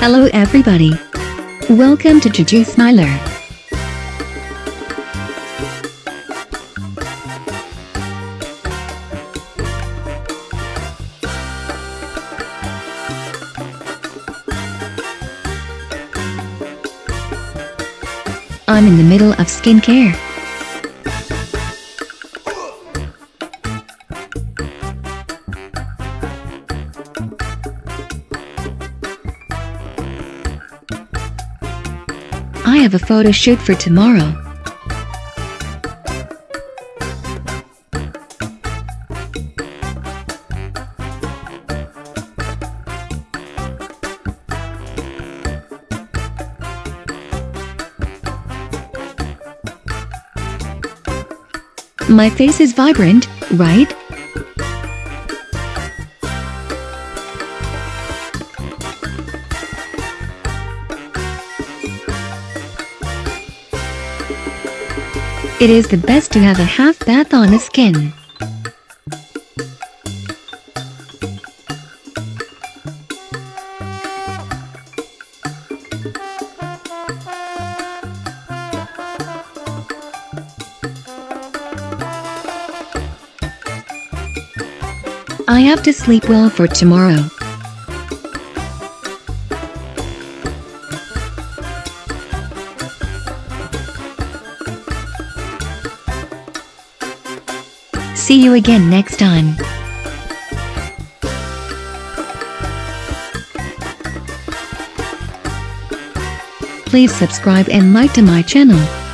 Hello everybody. Welcome to Juju Smiler. I'm in the middle of skincare. I have a photo shoot for tomorrow. My face is vibrant, right? It is the best to have a half bath on the skin. I have to sleep well for tomorrow. See you again next time. Please subscribe and like to my channel.